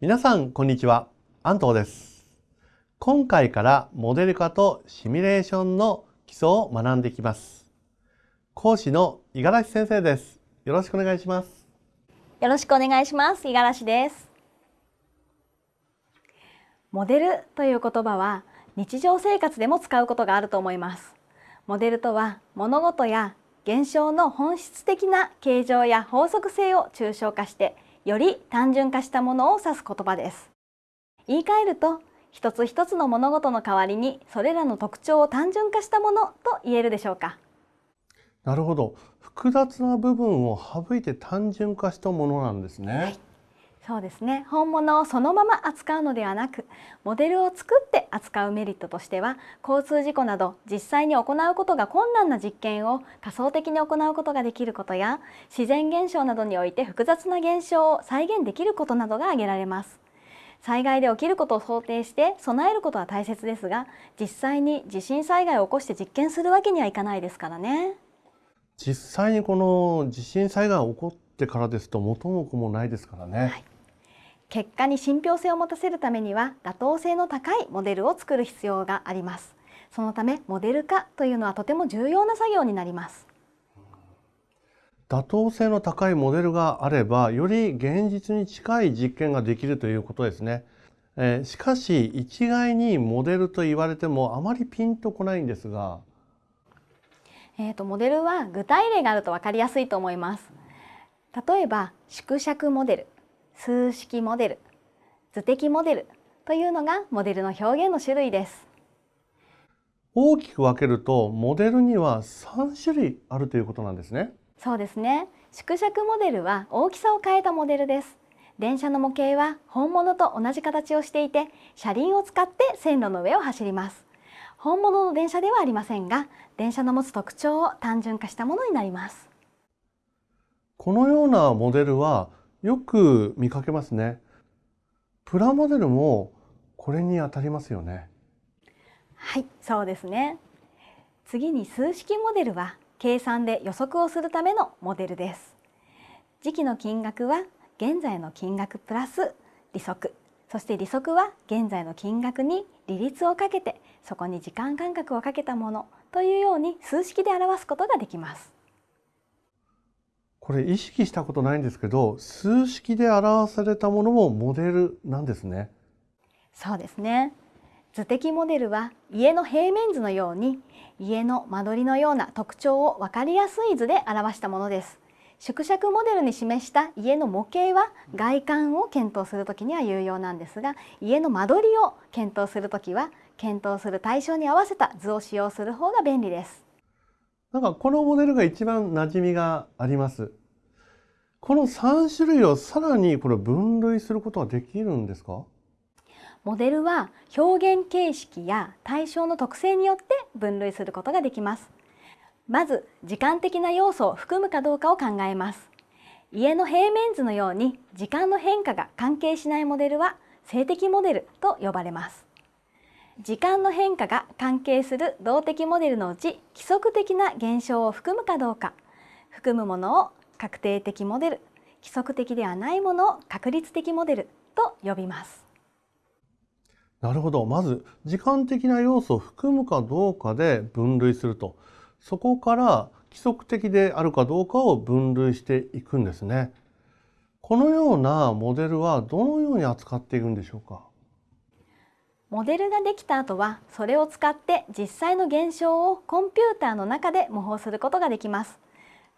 皆さん、こんにちは。安藤です。今回からモデル化とシミュレーションの基礎を学んでいきます。講師の五十嵐先生です。よろしくお願いします。よろしくお願いします。五十嵐です。モデルという言葉は日常生活でも使うことがあると思います。モデルとは物事や現象の本質的な形状や法則性を抽象化してより単純化したものを指す言葉です。言い換えると一つ一つの物事の代わりにそれらの特徴を単純化したものと言えるでしょうか。なるほど。複雑な部分を省いて単純化したものなんですね。はいそうですね。本物をそのまま扱うのではなくモデルを作って扱うメリットとしては交通事故など実際に行うことが困難な実験を仮想的に行うことができることや自然現象などにおいて複雑な現象を再現できることなどが挙げられます。災害で起きることを想定して備えることは大切ですが実際に地震災害を起こして実験するわけにはいかないですからね。実際にこの地震災害が起こってからですと元も子もないですからね。はい結果に信憑性を持たせるためには妥当性の高いモデルを作る必要があります。そのためモデル化というのはとても重要な作業になります。妥当性の高いモデルがあればより現実に近い実験ができるということですね、えー、しかし一概にモデルと言われてもあまりピンとこないんですが。えーと、モデルは具体例があると分かりやすいと思います。例えば縮尺モデル数式モデル図的モデルというのがモデルの表現の種類です。大きく分けるとモデルには3種類あるということなんですね。そうですね。縮尺モデルは大きさを変えたモデルです。電車の模型は本物と同じ形をしていて車輪を使って線路の上を走ります。本物の電車ではありませんが電車の持つ特徴を単純化したものになります。このようなモデルはよく見かけますね。プラモデルもこれに当たりますよね。はいそうですね。次に数式モデルは計算で予測をするためのモデルです。時期の金額は現在の金額プラス利息。そして利息は現在の金額に利率をかけてそこに時間間隔をかけたものというように数式で表すことができます。これ意識したことないんですけど数式で表されたものもモデルなんですね。そうですね。図的モデルは家の平面図のように家の間取りのような特徴を分かりやすい図で表したものです。縮尺モデルに示した家の模型は外観を検討するときには有用なんですが家の間取りを検討するときは検討する対象に合わせた図を使用する方が便利です。なんかこのモデルが一番馴染みがありますこの3種類をさらにこれ分類することはできるんですか？モデルは表現形式や対象の特性によって分類することができます。まず時間的な要素を含むかどうかを考えます。家の平面図のように時間の変化が関係しないモデルは静的モデルと呼ばれます。時間の変化が関係する動的モデルのうち規則的な現象を含むかどうか含むものを確定的モデル規則的ではないものを確率的モデルと呼びます。なるほど。まず時間的な要素を含むかどうかで分類すると。そこから規則的であるかどうかを分類していくんですね。このようなモデルはどのように扱っていくんでしょうか？モデルができた後はそれを使って実際の現象をコンピューターの中で模倣することができます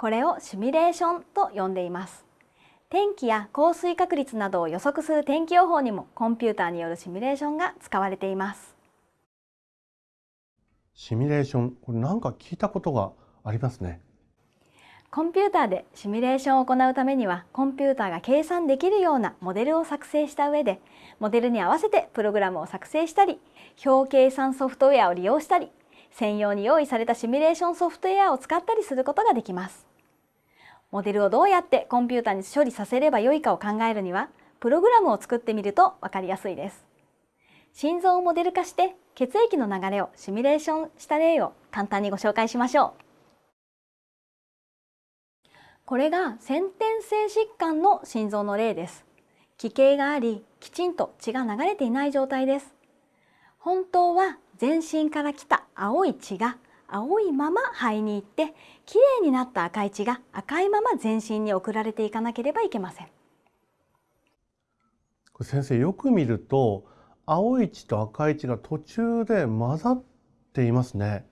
これをシミュレーションと呼んでいます。天気や降水確率などを予測する天気予報にもコンピューターによるシミュレーションが使われています。シミュレーションこれなんか聞いたことがありますね。コンピューターでシミュレーションを行うためにはコンピューターが計算できるようなモデルを作成した上でモデルに合わせてプログラムを作成したり表計算ソフトウェアを利用したり専用に用意されたシミュレーションソフトウェアを使ったりすることができますモデルをどうやってコンピューターに処理させればよいかを考えるにはプログラムを作ってみると分かりやすいです。心臓をモデル化して血液の流れをシミュレーションした例を簡単にご紹介しましょう。これが先天性疾患の心臓の例です。奇形がありきちんと血が流れていない状態です。本当は全身から来た青い血が青いまま肺に行ってきれいになった赤い血が赤いまま全身に送られていかなければいけません。先生よく見ると青い血と赤い血が途中で混ざっていますね。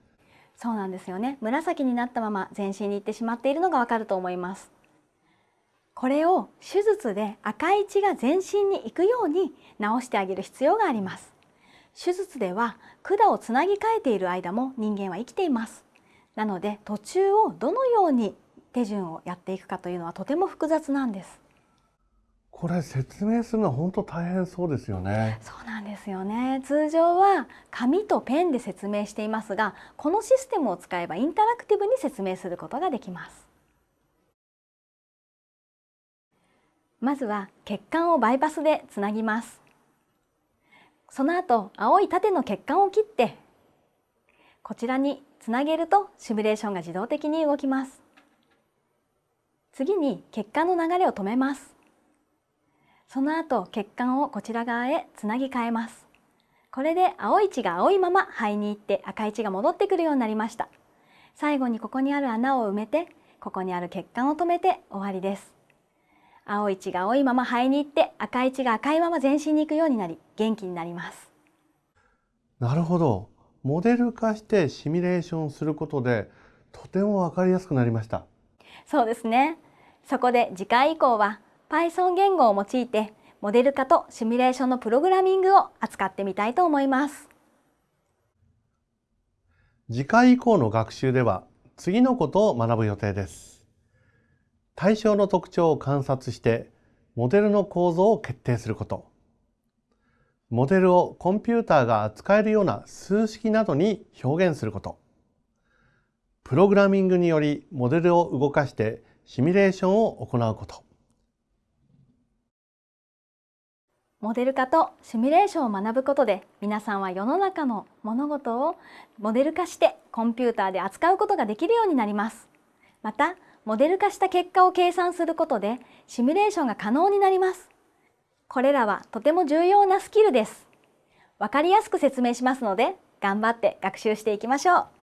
そうなんですよね。紫になったまま全身に行ってしまっているのがわかると思います。これを手術で赤い血が全身に行くように治してあげる必要があります手術では管をつなぎ替えている間も人間は生きていますなので途中をどのように手順をやっていくかというのはとても複雑なんですこれ説明するのは本当大変そうですよね。そうなんですよね。通常は紙とペンで説明していますが、このシステムを使えばインタラクティブに説明することができます。まずは血管をバイパスでつなぎます。その後、青い縦の血管を切ってこちらにつなげるとシミュレーションが自動的に動きます。次に血管の流れを止めます。その後血管をこちら側へつなぎ替えますこれで青い血が青いまま肺に行って赤い血が戻ってくるようになりました最後にここにある穴を埋めてここにある血管を止めて終わりです青い血が青いまま肺に行って赤い血が赤いまま全身に行くようになり元気になりますなるほどモデル化してシミュレーションすることでとてもわかりやすくなりましたそうですねそこで次回以降は Python 言語を用いてモデル化とシミュレーションのプログラミングを扱ってみたいと思います。次回以降の学習では次のことを学ぶ予定です。対象の特徴を観察してモデルの構造を決定すること。モデルをコンピューターが扱えるような数式などに表現すること。プログラミングによりモデルを動かしてシミュレーションを行うこと。モデル化とシミュレーションを学ぶことで皆さんは世の中の物事をモデル化してコンピューターで扱うことができるようになります。また、モデル化した結果を計算することでシミュレーションが可能になります。これらはとても重要なスキルです。わかりやすく説明しますので頑張って学習していきましょう。